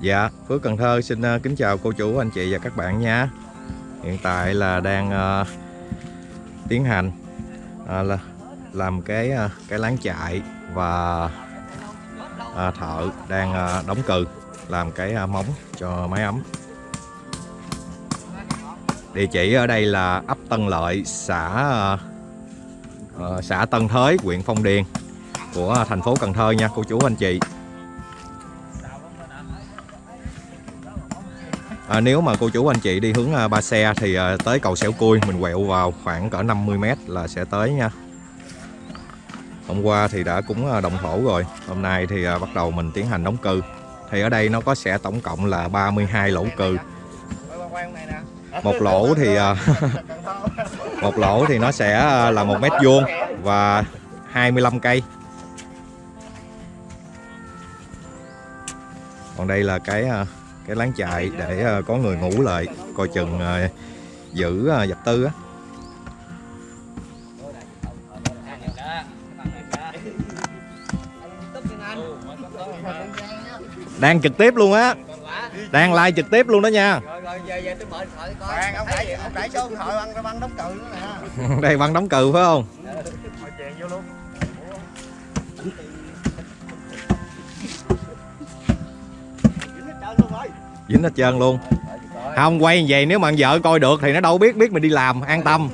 Dạ, Phước Cần Thơ xin ờ, kính chào cô chú, anh chị và các bạn nha. Hiện tại là đang uh, tiến hành uh, là làm cái uh, cái láng chạy và uh, thợ đang uh, đóng cừ làm cái uh, móng cho máy ấm. Địa chỉ ở đây là ấp Tân Lợi, xã uh, xã Tân Thới, huyện Phong Điền của thành phố Cần Thơ nha cô chú anh chị. À, nếu mà cô chú anh chị đi hướng à, Ba Xe thì à, tới cầu Xẻo Cui mình quẹo vào khoảng cỡ 50m là sẽ tới nha. Hôm qua thì đã cúng à, đồng thổ rồi, hôm nay thì à, bắt đầu mình tiến hành đóng cừ. Thì ở đây nó có sẽ tổng cộng là 32 lỗ cừ. Một lỗ thì à, một lỗ thì nó sẽ à, là một mét vuông và 25 cây. Còn đây là cái à, cái láng chạy để ờ, có người ngủ lại coi chừng ờ, giữ ờ, dập tư á. Đang trực tiếp luôn á. Đang live trực tiếp luôn đó nha. Đây băng đóng cừ phải không Dính hết trơn luôn không quay vậy nếu mà vợ coi được thì nó đâu biết biết mình đi làm an tâm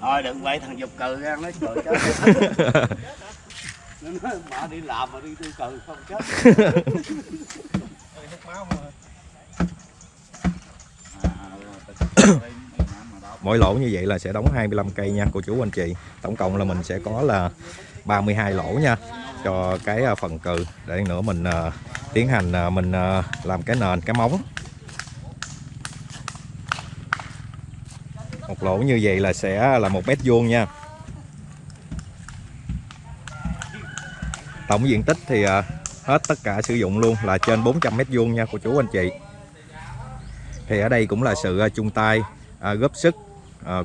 Thôi đừng quay thằng dục cừ ra nó cười chết. Nó nói bà đi làm mà đi tiêu cừ không chết. mỗi lỗ như vậy là sẽ đóng 25 cây nha cô chú anh chị tổng cộng là mình sẽ có là 32 lỗ nha cho cái à, phần cừ. Để nữa mình à, tiến hành à, mình làm cái nền, cái móng. Một lỗ như vậy là sẽ là một mét vuông nha. Tổng diện tích thì hết tất cả sử dụng luôn là trên 400 mét vuông nha, cô chú anh chị. Thì ở đây cũng là sự chung tay góp sức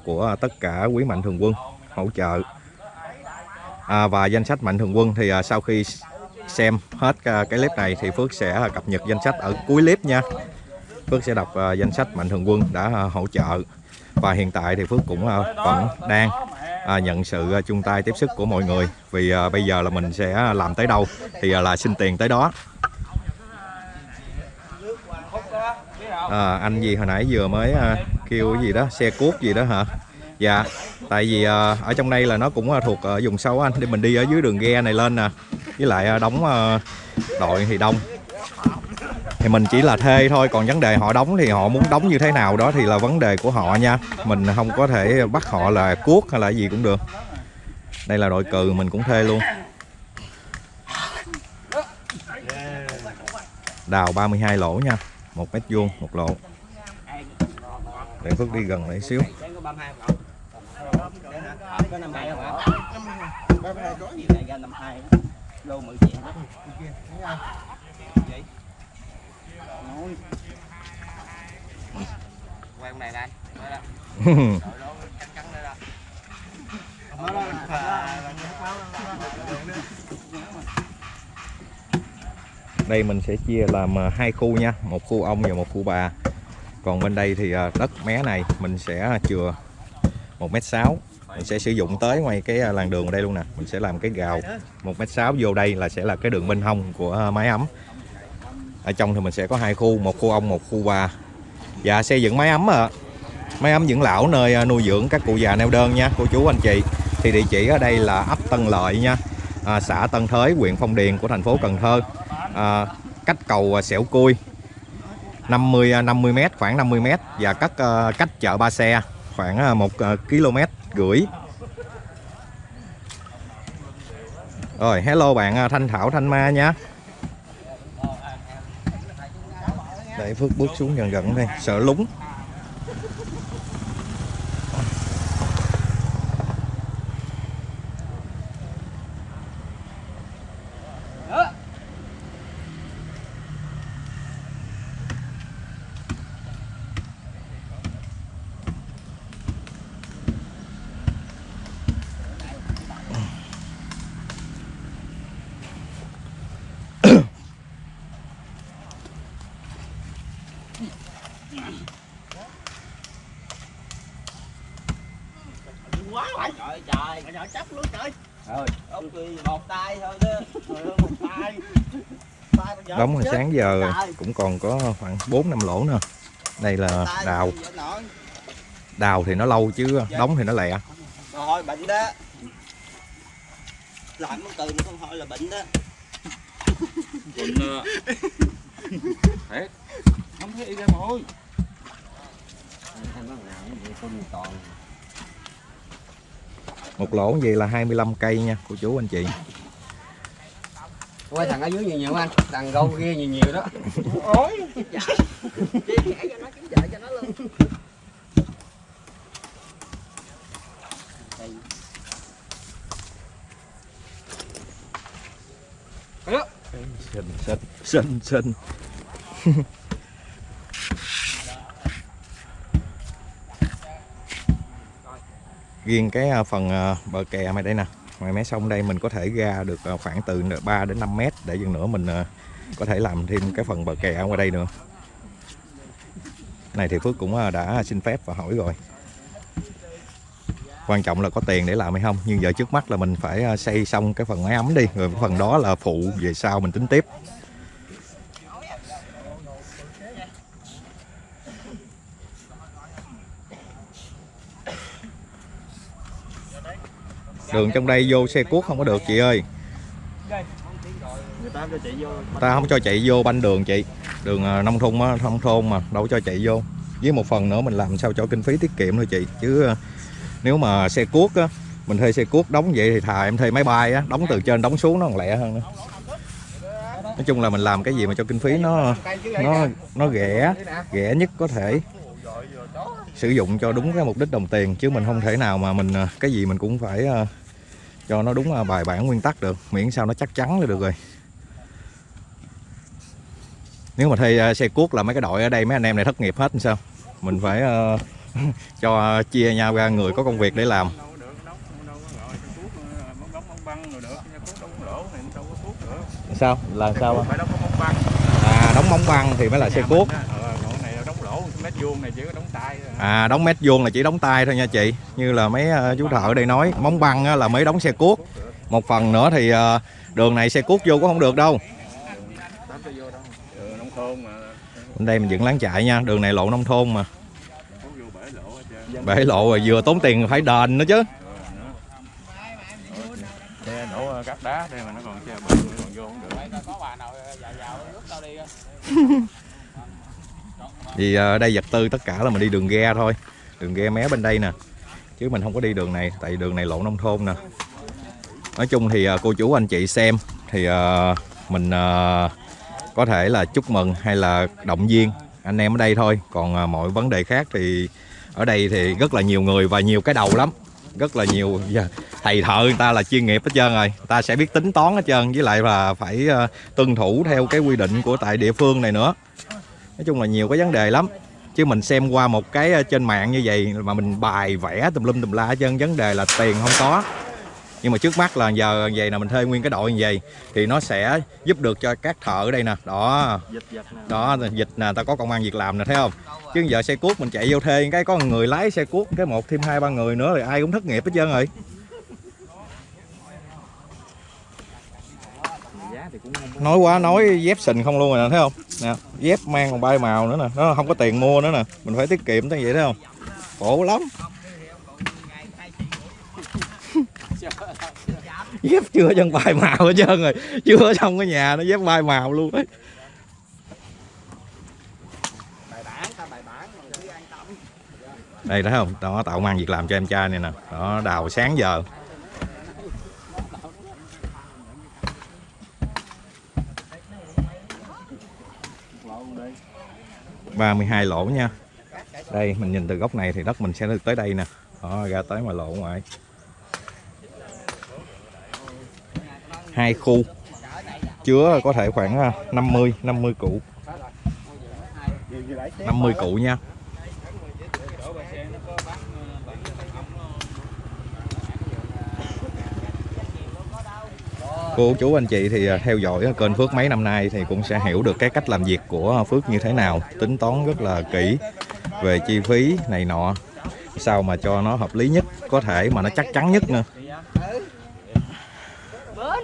của tất cả quý mạnh thường quân hỗ trợ à, và danh sách mạnh thường quân thì à, sau khi xem hết à, cái clip này thì Phước sẽ à, cập nhật danh sách ở cuối clip nha. Phước sẽ đọc à, danh sách mạnh thường quân đã à, hỗ trợ. Và hiện tại thì Phước cũng à, vẫn đang à, nhận sự à, chung tay tiếp sức của mọi người. Vì à, bây giờ là mình sẽ à, làm tới đâu thì à, là xin tiền tới đó. À, anh gì hồi nãy vừa mới à, kêu cái gì đó? Xe cuốc gì đó hả? Dạ tại vì ờ, ở trong đây là nó cũng ờ, thuộc ờ, vùng sâu anh. Để mình đi ở dưới đường ghe này lên nè. Với lại đóng đội thì đông. Thì mình chỉ là thuê thôi, còn vấn đề họ đóng thì họ muốn đóng như thế nào đó thì là vấn đề của họ nha. Mình không có thể bắt họ là cuốc hay là gì cũng được. Đây là đội cừ, mình cũng thuê luôn. Đào 32 lỗ nha, một mét vuông, một lỗ. Để Phước đi gần lại xíu. Có 32 không? Có 52 không hả? 32 có gì này ra 52 đó. Lô 10 triệu đó. Vậy? Nói. Quay con này đây. Đây mình sẽ chia làm à, hai khu nha một khu ông và một khu bà còn bên đây thì à, đất mé này mình sẽ chừa một mét sáu mình sẽ sử dụng tới ngoài cái à, làn đường ở đây luôn nè. Mình sẽ làm cái gào. Một mét sáu vô đây là sẽ là cái đường bên hông của à, máy ấm. Ở trong thì mình sẽ có hai khu một khu ông một khu bà. Và xây dựng máy ấm à. máy ấm dưỡng lão nơi à, nuôi dưỡng các cụ già neo đơn nha cô chú anh chị. Thì địa chỉ ở đây là ấp Tân Lợi nha. À, xã Tân Thới huyện Phong Điền của thành phố Cần Thơ. À, cách cầu Xẻo Cui. 50 50 m khoảng 50 m và cách cách chợ Ba Xe khoảng 1 km gửi Rồi hello bạn à, Thanh Thảo Thanh Ma nha. Để Phước bước xuống gần gần đây, sợ lúng. Trời ơi trời Mà nhỏ chấp luôn trời. Rồi. Ông tuy một tay thôi đó Trời ơi một tay. Đóng hồi sáng giờ cũng còn có khoảng 4 năm lỗ nữa. Đây là đào. đào thì nó lâu chứ đóng thì nó lẹ. Rồi bệnh đó. Làm con từ nó không hỏi là bệnh đó. Quỳnh Thiệt. Không thấy ra mồ hôi một lỗ vậy là 25 cây nha cô chú anh chị. Quay thằng ở dưới nhiều nhiều anh, thằng gâu kia nhiều nhiều đó. xinh xinh xinh xinh riêng cái à, phần à, bờ kè mày đây nè. Ngoài mé sông đây mình có thể ra được à, khoảng từ 3 đến 5 mét để dần nữa mình có thể làm thêm cái phần bờ kè ở ngoài đây nữa. Này thì Phước cũng đã xin phép và hỏi rồi. Quan trọng là có tiền để làm hay không, nhưng giờ trước mắt là mình phải xây xong cái phần máy ấm đi, rồi cái phần đó là phụ, về sau mình tính tiếp. Đường trong đây vô xe cuốc không có được chị ơi. Ta không cho chạy vô banh đường chị. Đường à, nông thôn á, nông thôn mà đâu cho chạy vô. Với một phần nữa mình làm sao cho kinh phí tiết kiệm thôi chị. Chứ à, nếu mà xe cuốc á mình thuê xe cuốc đóng vậy thì thà em thuê máy bay á đóng từ trên đóng xuống nó còn lẹ hơn nữa. Nói chung là mình làm cái gì mà cho kinh phí nó nó nó rẻ rẻ nhất có thể. Sử dụng cho đúng cái mục đích đồng tiền chứ mình không thể nào mà mình à, cái gì mình cũng phải cho nó đúng bài bản nguyên tắc được. Miễn sao nó chắc chắn là được rồi. Nếu mà thuê à, xe cuốc là mấy cái đội ở đây mấy anh em này thất nghiệp hết sao? Mình phải à, cho chia nhau ra người có công việc để làm. Ờ, sao? Là sao? Phải đóng có bóng băng. À đóng móng băng thì mới là xe cuốc mình á, Ờ, còn này là đóng lỗ Mét vuông này chỉ có đóng tay thôi. À đóng mét vuông là chỉ đóng tay thôi nha chị. Như là mấy à, chú thợ ở đây nói móng băng á, là mới đóng xe cuốc. Một phần nữa thì à, đường này xe cuốc vô cũng không được đâu. Ừ, nông thôn mà. Bên đây mình dựng láng chạy nha đường này lộ nông thôn mà. Bể lộ rồi vừa tốn tiền phải đền nữa chứ. Xe đổ cắt đá đây mà nó còn xe bự nó còn vô không được vì ờ, ở đây vật tư tất cả là mình đi đường ghe thôi. Đường ghe mé bên đây nè. Chứ mình không có đi đường này, tại đường này lộ nông thôn nè. Nói chung thì ờ, cô chú anh chị xem thì ờ, mình có thể là chúc mừng hay là động viên anh em ở đây thôi. Còn mọi vấn đề khác thì ở đây thì rất là nhiều người và nhiều cái đầu lắm. Rất là nhiều dạ, thầy thợ người ta là chuyên nghiệp hết trơn rồi. Người ta sẽ biết tính toán hết trơn. Với lại là phải tuân thủ theo cái quy định của tại địa phương này nữa nói chung là nhiều cái vấn đề lắm. Chứ mình xem qua một cái ờ, trên mạng như vậy mà mình bài vẽ tùm lum tùm la hết trơn vấn đề là tiền không có. Nhưng mà trước mắt là giờ vậy là mình thuê nguyên cái đội như vậy thì nó sẽ giúp được cho các thợ ở đây nè. Đó. Dịch dịch nè. Đó dịch nè ta có công an việc làm nè thấy không? Chứ giờ xe cuốc mình chạy vô thuê cái có người lái xe cuốc cái một thêm hai ba người nữa thì ai cũng thất nghiệp hết trơn rồi nói quá, nói dép sình không luôn rồi nè, thấy không? Nè, dép mang còn bay màu nữa nè. Nó không có tiền mua nữa nè. Mình phải tiết kiệm tới vậy, thấy không? Khổ lắm. Dép chưa chân bay màu hết trơn rồi. Chưa xong cái nhà nó dép bay màu luôn ấy. Đây thấy không? Đó tạo mang việc làm cho em trai này nè. Đó, đào sáng giờ. Ba mươi hai lỗ nha. Đây, mình nhìn từ góc này thì đất mình sẽ được tới đây nè. Đó, ra tới ngoài lỗ ngoài. Hai khu. Chứa có thể khoảng à, 50 50 cụ. 50 cụ nha. Cô chú anh chị thì à, theo dõi kênh Phước mấy năm nay thì cũng sẽ hiểu được cái cách làm việc của Phước như thế nào. Tính toán rất là kỹ về chi phí này nọ sao mà cho nó hợp lý nhất có thể mà nó chắc chắn nhất nữa. Bên.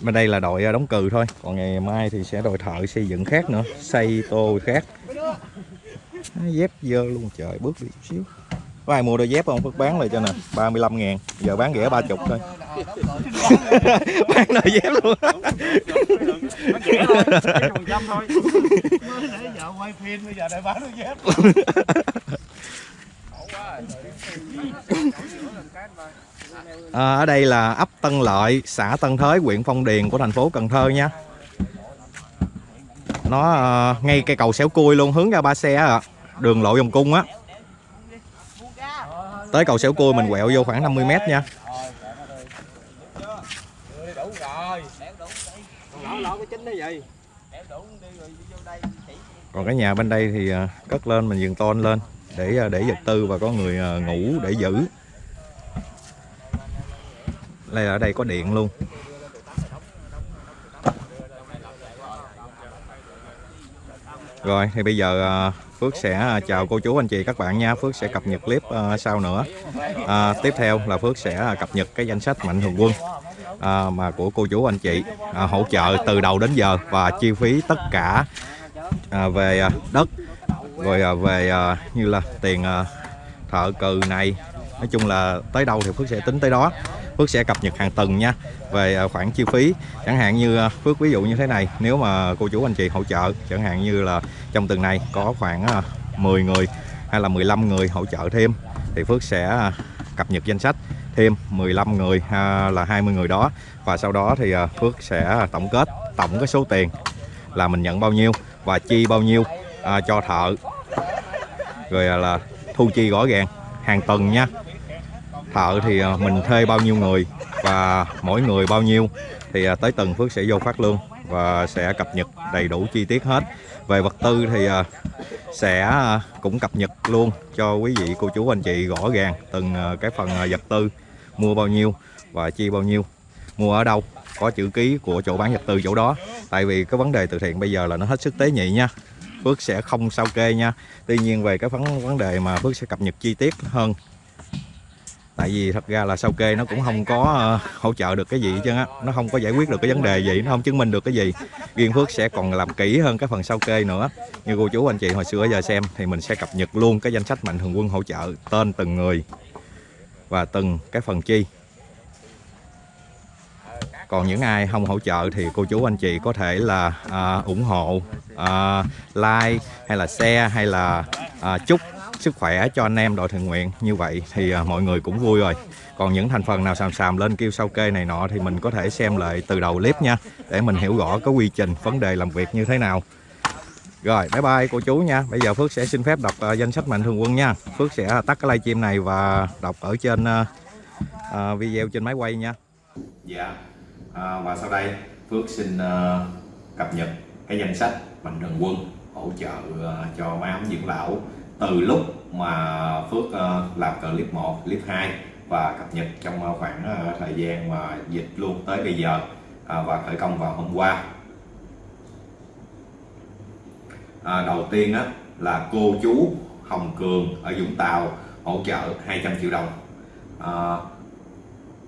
Đây là đội đóng cừ thôi còn ngày mai thì sẽ đội thợ xây dựng khác nữa xây tô khác. Dép dơ luôn trời bước đi chút xíu có ai mua đôi dép không Phước bán lại cho nè 35 ngàn giờ bán rẻ 30 thôi bán đôi dép luôn Mới nãy giờ quay phim bây giờ lại bán đôi dép À, ở đây là ấp Tân Lợi, xã Tân Thới, huyện Phong Điền của thành phố Cần Thơ nha. Nó uh, ngay cây cầu xéo cui luôn, hướng ra ba xe à. Đường lộ vòng cung á. Tới cầu xéo cua mình quẹo vô khoảng 50 mét nha. Còn cái nhà bên đây thì à, cất lên, mình dừng tôn lên, để à, để vật tư và có người à, ngủ để giữ. Đây ở đây có điện luôn. Rồi, thì bây giờ Phước sẽ à, chào cô chú anh chị các bạn nha. Phước sẽ cập nhật clip uh, sau nữa. À, Tiếp theo là Phước sẽ à, cập nhật cái danh sách mạnh thường quân à, mà của cô chú anh chị à, hỗ trợ từ đầu đến giờ và chi phí tất cả à, về đất rồi à, về à, như là tiền à, thợ cừ này. Nói chung là tới đâu thì Phước sẽ tính tới đó. Phước sẽ cập nhật hàng tuần nha về à, khoản chi phí. Chẳng hạn như à, Phước ví dụ như thế này nếu mà cô chú anh chị hỗ trợ chẳng hạn như là trong tuần này có khoảng à, 10 người hay là 15 người hỗ trợ thêm thì Phước sẽ cập nhật danh sách thêm 15 người là 20 người đó. Và sau đó thì Phước sẽ tổng kết tổng cái số tiền là mình nhận bao nhiêu và chi bao nhiêu à, cho thợ. Rồi là thu chi rõ ràng hàng tuần nha thợ thì à, mình thuê bao nhiêu người và mỗi người bao nhiêu thì à, tới tuần Phước sẽ vô phát lương và sẽ cập nhật đầy đủ chi tiết hết. Về vật tư thì à, sẽ cũng cập nhật luôn cho quý vị, cô chú, anh chị rõ ràng từng cái phần vật tư mua bao nhiêu và chi bao nhiêu. Mua ở đâu, có chữ ký của chỗ bán vật tư chỗ đó. Tại vì cái vấn đề từ thiện bây giờ là nó hết sức tế nhị nha. Phước sẽ không sao kê nha. Tuy nhiên về cái vấn vấn đề mà Phước sẽ cập nhật chi tiết hơn tại vì thật ra là sao kê nó cũng không có ờ, hỗ trợ được cái gì hết trơn á. Nó không có giải quyết được cái vấn đề gì nó không chứng minh được cái gì. Riêng phước sẽ còn làm kỹ hơn cái phần sao kê nữa. Như cô chú anh chị hồi xưa giờ xem thì mình sẽ cập nhật luôn cái danh sách mạnh thường quân hỗ trợ tên từng người và từng cái phần chi. Còn những ai không hỗ trợ thì cô chú anh chị có thể là à, ủng hộ à, like hay là share hay là à, chúc sức khỏe cho anh em đội thiện nguyện. Như vậy thì à, mọi người cũng vui rồi. Còn những thành phần nào xàm xàm lên kêu sao kê này nọ thì mình có thể xem lại từ đầu clip nha để mình hiểu rõ cái quy trình vấn đề làm việc như thế nào. Rồi bye bye cô chú nha. Bây giờ Phước sẽ xin phép đọc uh, danh sách mạnh thường quân nha. Phước sẽ tắt cái livestream này và đọc ở trên uh, uh, video trên máy quay nha. Dạ. À, và sau đây Phước xin uh, cập nhật cái danh sách mạnh thường quân hỗ trợ uh, cho máy ấm dưỡng lão từ lúc mà Phước ờ, làm clip 1, clip 2 và cập nhật trong ờ, khoảng ờ, thời gian mà dịch luôn tới bây giờ à, và khởi công vào hôm qua. À, đầu tiên á, là cô chú Hồng Cường ở Vũng Tàu hỗ trợ 200 triệu đồng. À,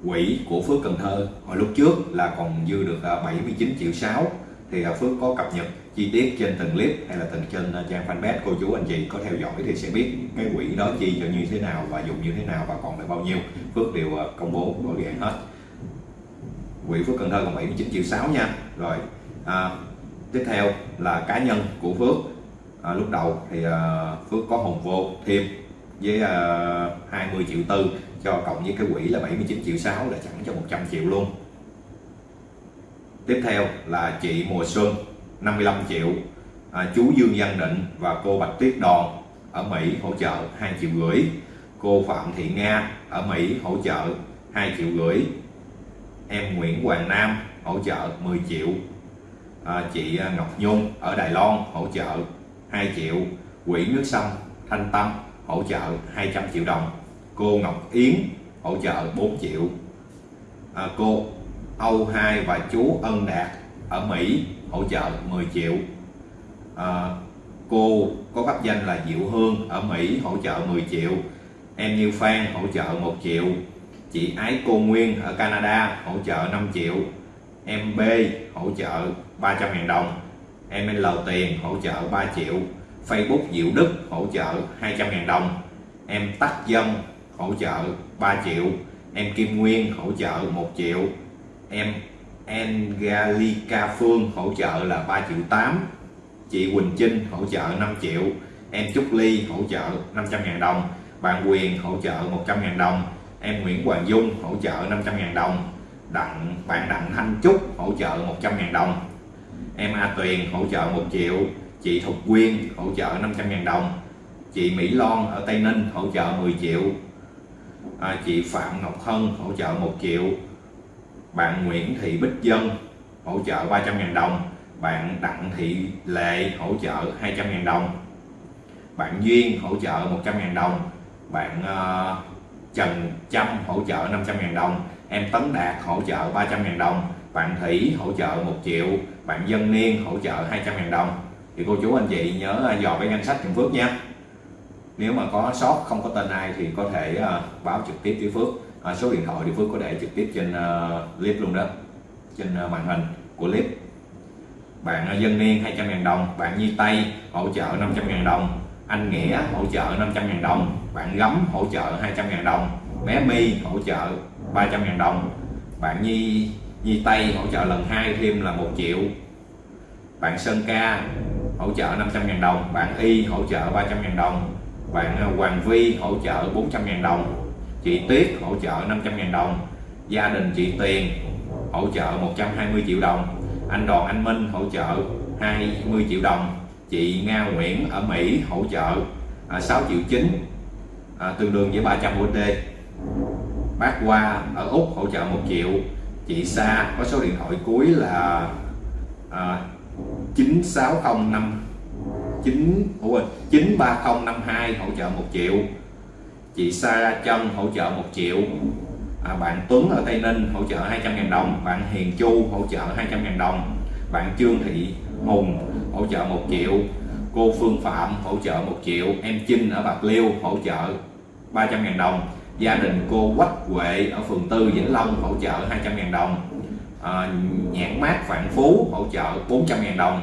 quỹ của Phước Cần Thơ hồi lúc trước là còn dư được 79 triệu 6 thì à, Phước có cập nhật chi tiết trên từng clip hay là từng trên à, trang fanpage cô chú anh chị có theo dõi thì sẽ biết cái quỹ đó chi cho như thế nào và dùng như thế nào và còn lại bao nhiêu. Phước đều à, công bố rõ ràng hết. Quỹ Phước Cần Thơ còn 79 triệu 6 nha. Rồi à, tiếp theo là cá nhân của Phước. À, lúc đầu thì à, Phước có hồn vô thêm với à, 20 triệu tư cho cộng với cái quỹ là 79 triệu 6 là chẳng cho 100 triệu luôn tiếp theo là chị Mùa Xuân 55 triệu. À, chú Dương Văn Định và cô Bạch Tuyết Đòn ở Mỹ hỗ trợ 2 triệu rưỡi. Cô Phạm Thị Nga ở Mỹ hỗ trợ 2 triệu rưỡi. Em Nguyễn Hoàng Nam hỗ trợ 10 triệu. À, chị à, Ngọc Nhung ở Đài Loan hỗ trợ 2 triệu. Quỹ nước sông Thanh Tâm hỗ trợ 200 triệu đồng. Cô Ngọc Yến hỗ trợ 4 triệu. À, cô Âu Hai và chú Ân Đạt ở Mỹ hỗ trợ 10 triệu. À, cô có pháp danh là Diệu Hương ở Mỹ hỗ trợ 10 triệu. Em Như Phan hỗ trợ 1 triệu. Chị Ái Cô Nguyên ở Canada hỗ trợ 5 triệu. Em B hỗ trợ 300 ngàn đồng. Em L Tiền hỗ trợ 3 triệu. Facebook Diệu Đức hỗ trợ 200 ngàn đồng. Em Tắc Dân hỗ trợ 3 triệu. Em Kim Nguyên hỗ trợ 1 triệu em Angelica Phương hỗ trợ là 3 triệu 8 chị Quỳnh Trinh hỗ trợ 5 triệu em Trúc Ly hỗ trợ 500 ngàn đồng bạn Quyền hỗ trợ 100 ngàn đồng em Nguyễn Hoàng Dung hỗ trợ 500 ngàn đồng đặng bạn Đặng Thanh Trúc hỗ trợ 100 ngàn đồng em A Tuyền hỗ trợ 1 triệu chị Thục Quyên hỗ trợ 500 ngàn đồng chị Mỹ Loan ở Tây Ninh hỗ trợ 10 triệu à, chị Phạm Ngọc Hân hỗ trợ 1 triệu bạn Nguyễn Thị Bích Dân hỗ trợ 300.000 đồng. Bạn Đặng Thị Lệ hỗ trợ 200.000 đồng. Bạn Duyên hỗ trợ 100.000 đồng. Bạn uh, Trần Trâm hỗ trợ 500.000 đồng. Em Tấn Đạt hỗ trợ 300.000 đồng. Bạn Thủy hỗ trợ 1 triệu. Bạn Dân Niên hỗ trợ 200.000 đồng. Thì cô chú anh chị nhớ ờ, dò cái danh sách Trường Phước nha nếu mà có sót không có tên ai thì có thể uh, báo trực tiếp với Phước à, số điện thoại thì Phước có để trực tiếp trên uh, clip luôn đó trên uh, màn hình của clip. Bạn uh, Dân Niên 200.000 đồng bạn Nhi Tây hỗ trợ 500.000 đồng anh Nghĩa hỗ trợ 500.000 đồng bạn Gấm hỗ trợ 200.000 đồng bé My hỗ trợ 300.000 đồng bạn Nhi Nhi Tây hỗ trợ lần hai thêm là 1 triệu. Bạn Sơn Ca hỗ trợ 500.000 đồng bạn Y hỗ trợ 300.000 đồng bạn Hoàng Vi hỗ trợ 400.000 đồng chị Tuyết hỗ trợ 500.000 đồng. Gia đình chị Tiền hỗ trợ 120 triệu đồng. Anh Đoàn Anh Minh hỗ trợ 20 triệu đồng. Chị Nga Nguyễn ở Mỹ hỗ trợ à, 6 triệu 9 à, tương đương với 300 USD bác Hoa ở Úc hỗ trợ 1 triệu. Chị Sa có số điện thoại cuối là à, 9605 9 ủa, 93052 hỗ trợ 1 triệu chị Sa Trân hỗ trợ 1 triệu. À, bạn Tuấn ở Tây Ninh hỗ trợ 200.000 đồng. Bạn Hiền Chu hỗ trợ 200.000 đồng. Bạn Trương Thị Hùng hỗ trợ 1 triệu. Cô Phương Phạm hỗ trợ 1 triệu. Em Trinh ở Bạc Liêu hỗ trợ 300.000 đồng. Gia đình cô Quách Huệ ở phường Tư Vĩnh Long hỗ trợ 200.000 đồng. À, nhãn mát Vạn Phú hỗ trợ 400.000 đồng.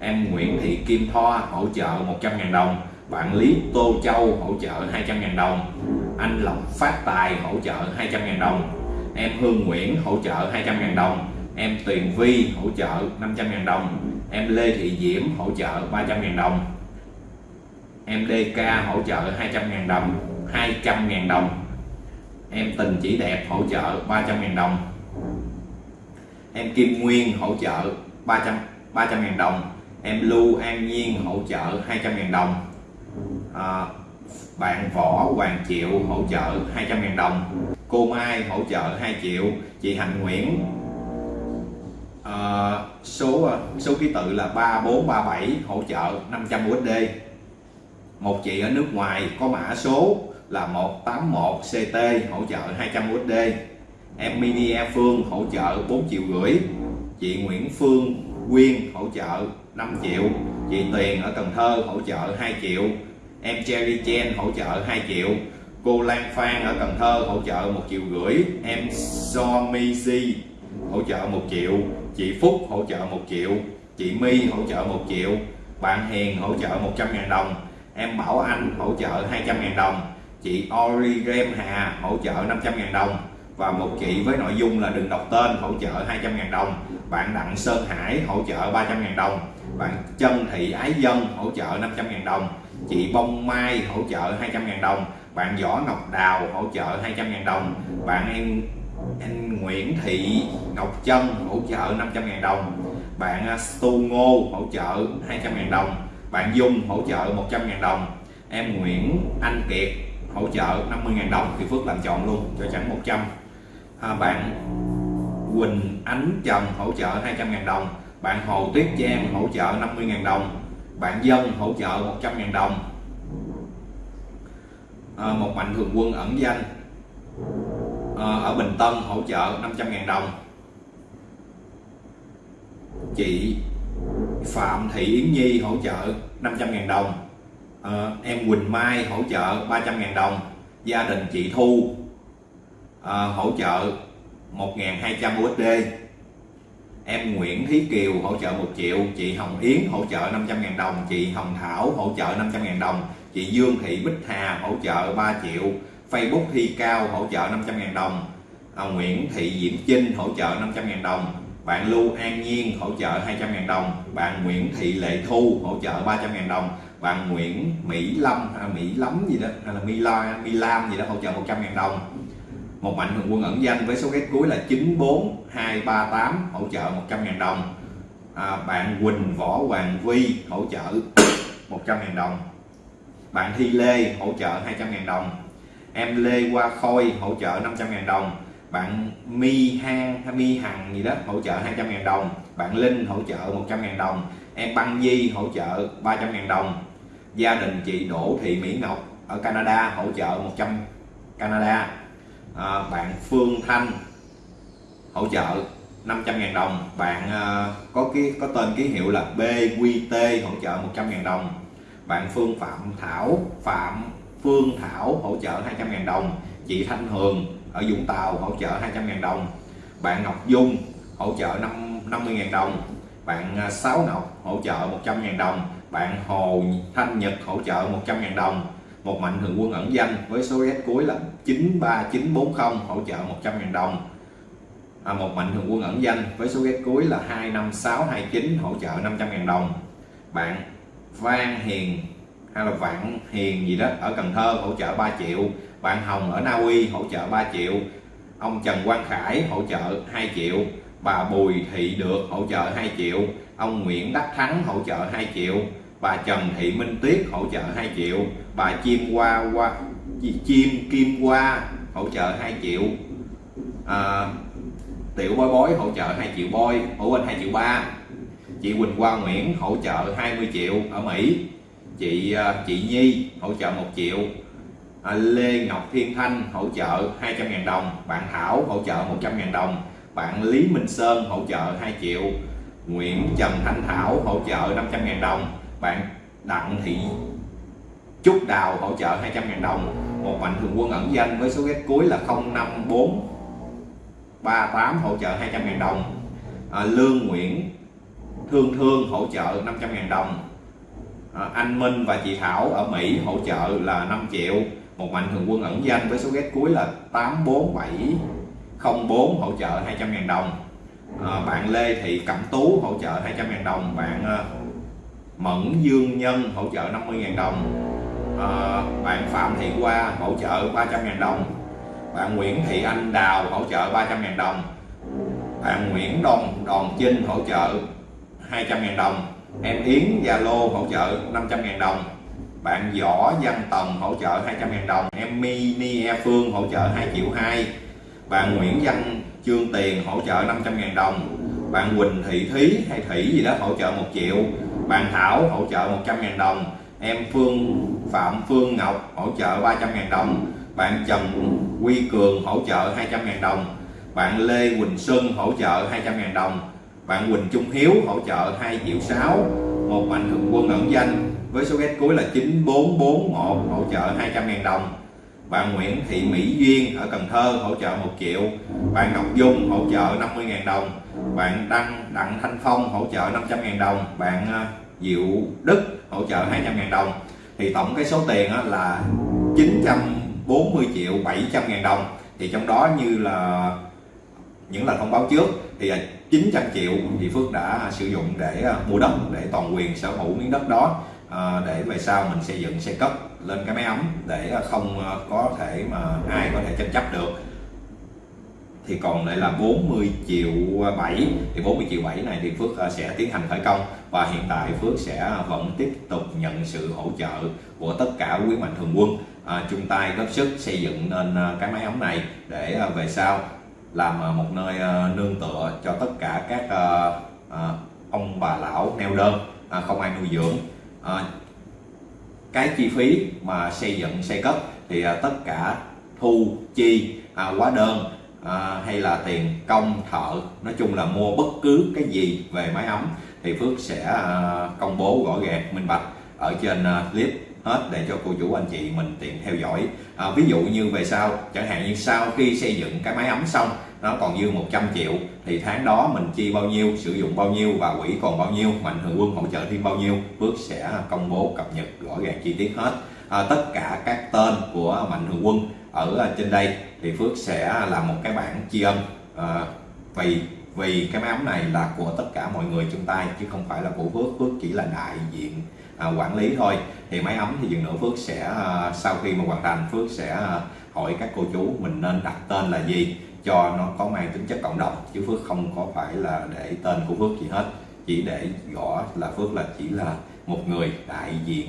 Em Nguyễn Thị Kim Thoa hỗ trợ 100.000 đồng bạn Lý Tô Châu hỗ trợ 200.000 đồng anh Lộc Phát Tài hỗ trợ 200.000 đồng em Hương Nguyễn hỗ trợ 200.000 đồng em Tuyền Vi hỗ trợ 500.000 đồng em Lê Thị Diễm hỗ trợ 300.000 đồng em DK hỗ trợ 200.000 đồng 200.000 đồng em Tình Chỉ Đẹp hỗ trợ 300.000 đồng em Kim Nguyên hỗ trợ 300 300 ngàn đồng em Lưu An Nhiên hỗ trợ 200.000 đồng à, bạn Võ Hoàng Triệu hỗ trợ 200.000 đồng. Cô Mai hỗ trợ 2 triệu. Chị Hạnh Nguyễn. À, số số ký tự là 3437 hỗ trợ 500 USD một chị ở nước ngoài có mã số là 181 CT hỗ trợ 200 USD em Mini E Phương hỗ trợ 4 triệu rưỡi. Chị Nguyễn Phương Quyên hỗ trợ 5 triệu. Chị Tuyền ở Cần Thơ hỗ trợ 2 triệu em Cherry Chen hỗ trợ 2 triệu cô Lan Phan ở Cần Thơ hỗ trợ 1 triệu rưỡi em Somizi hỗ trợ 1 triệu chị Phúc hỗ trợ 1 triệu chị My hỗ trợ 1 triệu bạn Hiền hỗ trợ 100.000 đồng em Bảo Anh hỗ trợ 200.000 đồng chị Origem Hà hỗ trợ 500.000 đồng và một chị với nội dung là đừng đọc tên hỗ trợ 200.000 đồng bạn Đặng Sơn Hải hỗ trợ 300.000 đồng bạn Trân Thị Ái Dân hỗ trợ 500.000 đồng chị Bông Mai hỗ trợ 200 ngàn đồng. Bạn Võ Ngọc Đào hỗ trợ 200 ngàn đồng. Bạn em anh Nguyễn Thị Ngọc Trân hỗ trợ 500 ngàn đồng. Bạn à, Stu Ngô hỗ trợ 200 ngàn đồng. Bạn Dung hỗ trợ 100 ngàn đồng. Em Nguyễn Anh Kiệt hỗ trợ 50 ngàn đồng. Thì Phước làm chọn luôn cho chẳng 100 à, bạn Quỳnh Ánh Trần hỗ trợ 200 ngàn đồng. Bạn Hồ Tuyết Trang hỗ trợ 50 ngàn đồng bạn Dân hỗ trợ 100.000 đồng. À, một mạnh thường quân ẩn danh. À, ở Bình Tân hỗ trợ 500.000 đồng. Chị Phạm Thị Yến Nhi hỗ trợ 500.000 đồng. À, em Quỳnh Mai hỗ trợ 300.000 đồng. Gia đình chị Thu à, hỗ trợ 1.200 USD em Nguyễn Thí Kiều hỗ trợ 1 triệu chị Hồng Yến hỗ trợ 500.000 đồng chị Hồng Thảo hỗ trợ 500.000 đồng chị Dương Thị Bích Hà hỗ trợ 3 triệu Facebook Thi Cao hỗ trợ 500.000 đồng à, Nguyễn Thị Diễm Trinh hỗ trợ 500.000 đồng bạn Lưu An Nhiên hỗ trợ 200.000 đồng bạn Nguyễn Thị Lệ Thu hỗ trợ 300.000 đồng bạn Nguyễn Mỹ Lâm hay Mỹ Lắm gì đó hay là Mila La gì đó hỗ trợ 100.000 đồng một mạnh thường quân ẩn danh với số ghét cuối là 94238 hỗ trợ 100.000 đồng. À, bạn Quỳnh Võ Hoàng Vi hỗ trợ 100.000 đồng. Bạn Thi Lê hỗ trợ 200.000 đồng. Em Lê Hoa Khôi hỗ trợ 500.000 đồng. Bạn Mi Hang hay Mi Hằng gì đó hỗ trợ 200.000 đồng. Bạn Linh hỗ trợ 100.000 đồng. Em Băng Di hỗ trợ 300.000 đồng. Gia đình chị Đỗ Thị Mỹ Ngọc ở Canada hỗ trợ 100 Canada à, bạn Phương Thanh hỗ trợ 500.000 đồng. Bạn à, có cái có tên ký hiệu là BQT hỗ trợ 100.000 đồng. Bạn Phương Phạm Thảo Phạm Phương Thảo hỗ trợ 200.000 đồng. Chị Thanh Hường ở Vũng Tàu hỗ trợ 200.000 đồng. Bạn Ngọc Dung hỗ trợ 50.000 đồng. Bạn à, Sáu Ngọc hỗ trợ 100.000 đồng. Bạn Hồ Thanh Nhật hỗ trợ 100.000 đồng một mạnh thường quân ẩn danh với số ghét cuối là 93940 hỗ trợ 100.000 đồng. À, một mạnh thường quân ẩn danh với số ghét cuối là 25629 hỗ trợ 500.000 đồng. Bạn Vang Hiền hay là Vạn Hiền gì đó ở Cần Thơ hỗ trợ 3 triệu. Bạn Hồng ở Na Uy hỗ trợ 3 triệu. Ông Trần Quang Khải hỗ trợ 2 triệu. Bà Bùi Thị Được hỗ trợ 2 triệu. Ông Nguyễn Đắc Thắng hỗ trợ 2 triệu bà Trần Thị Minh Tuyết hỗ trợ 2 triệu. Bà Chim Hoa Hoa Chim Kim Hoa hỗ trợ 2 triệu. À, Tiểu Bói Bói hỗ trợ 2 triệu bôi ở bên 2 triệu 3 chị Quỳnh Hoa Nguyễn hỗ trợ 20 triệu ở Mỹ. Chị à, chị Nhi hỗ trợ 1 triệu. À, Lê Ngọc Thiên Thanh hỗ trợ 200.000 đồng. Bạn Thảo hỗ trợ 100.000 đồng. Bạn Lý Minh Sơn hỗ trợ 2 triệu. Nguyễn Trần Thanh Thảo hỗ trợ 500.000 đồng bạn Đặng Thị Trúc Đào hỗ trợ 200.000 đồng. Một mạnh thường quân ẩn danh với số ghét cuối là 054 38 hỗ trợ 200.000 đồng. À, Lương Nguyễn Thương Thương hỗ trợ 500.000 đồng. À, anh Minh và chị Thảo ở Mỹ hỗ trợ là 5 triệu. Một mạnh thường quân ẩn danh với số ghét cuối là 84704 hỗ trợ 200.000 đồng. À, bạn Lê Thị Cẩm Tú hỗ trợ 200.000 đồng. Bạn à, Mẫn Dương Nhân hỗ trợ 50.000 đồng. À, bạn Phạm Thị Hoa hỗ trợ 300.000 đồng. Bạn Nguyễn Thị Anh Đào hỗ trợ 300.000 đồng. Bạn Nguyễn Đồng Đòn Chinh hỗ trợ 200.000 đồng. Em Yến Gia Lô hỗ trợ 500.000 đồng. Bạn Võ Văn Tần hỗ trợ 200.000 đồng. Em Mini E Phương hỗ trợ 2 triệu 2 bạn Nguyễn Văn Trương Tiền hỗ trợ 500.000 đồng. Bạn Quỳnh Thị Thúy hay Thủy gì đó hỗ trợ 1 triệu bạn Thảo hỗ trợ 100.000 đồng. Em Phương, Phạm Phương Ngọc hỗ trợ 300.000 đồng. Bạn Trần Quy Cường hỗ trợ 200.000 đồng. Bạn Lê Quỳnh Xuân hỗ trợ 200.000 đồng. Bạn Quỳnh Trung Hiếu hỗ trợ 2 triệu 6 một mạnh thường quân ẩn danh với số ghét cuối là 9441 hỗ trợ 200.000 đồng bạn Nguyễn Thị Mỹ Duyên ở Cần Thơ hỗ trợ 1 triệu. Bạn Ngọc Dung hỗ trợ 50.000 đồng. Bạn Đăng Đặng Thanh Phong hỗ trợ 500.000 đồng. Bạn ờ, Diệu Đức hỗ trợ 200.000 đồng. Thì tổng cái số tiền là 940 triệu 700.000 đồng. Thì trong đó như là, những lần thông báo trước, thì ờ, 900 triệu thì Phước đã sử dụng để ờ, mua đất, để toàn quyền sở hữu miếng đất đó. Ờ, để về sau mình xây dựng xây cất lên cái máy ấm để ờ, không ờ, có thể mà ai có thể tranh chấp được. Thì còn lại là 40 triệu 7 thì 40 triệu 7 này thì Phước sẽ tiến hành khởi công và hiện tại Phước sẽ vẫn tiếp tục nhận sự hỗ trợ của tất cả quý mạnh thường quân. À, chung tay góp sức xây dựng nên cái máy ấm này để về sau làm một nơi nương tựa cho tất cả các ông bà lão neo đơn không ai nuôi dưỡng. Ờ, cái chi phí mà xây dựng xây cất thì ờ, tất cả thu chi à, hóa đơn à, hay là tiền công thợ nói chung là mua bất cứ cái gì về máy ấm thì Phước sẽ à, công bố rõ ràng minh bạch ở trên à, clip hết để cho cô chú anh chị mình tiện theo dõi. À, ví dụ như về sau chẳng hạn như sau khi xây dựng cái máy ấm xong nó còn dư 100 triệu. Thì tháng đó mình chi bao nhiêu sử dụng bao nhiêu và quỹ còn bao nhiêu mạnh thường quân hỗ trợ thêm bao nhiêu Phước sẽ công bố cập nhật rõ ràng chi tiết hết. À, tất cả các tên của mạnh thường quân ở à, trên đây thì Phước sẽ làm một cái bảng tri ân. À, vì vì cái máy ấm này là của tất cả mọi người chung tay chứ không phải là của Phước. Phước chỉ là đại diện à, quản lý thôi. Thì máy ấm thì dừng nữa Phước sẽ à, sau khi mà hoàn thành Phước sẽ à, hỏi các cô chú mình nên đặt tên là gì cho nó có mang tính chất cộng đồng chứ Phước không có phải là để tên của Phước gì hết. Chỉ để gõ là Phước là chỉ là một người đại diện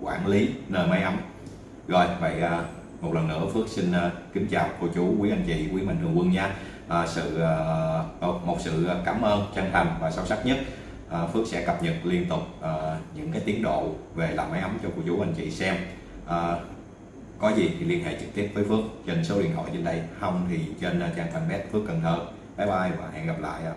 quản lý nơi máy ấm. Rồi vậy à, một lần nữa Phước xin à, kính chào cô chú quý anh chị quý mạnh thường quân nha. À, sự à, một- một sự cảm ơn chân thành và sâu sắc nhất. À, Phước sẽ cập nhật liên tục à, những cái tiến độ về làm máy ấm cho cô chú anh chị xem. À, có gì thì liên hệ trực tiếp với Phước. Trên số điện thoại trên đây. Không thì trên trang fanpage Phước Cần Thơ. Bye bye và hẹn gặp lại ạ.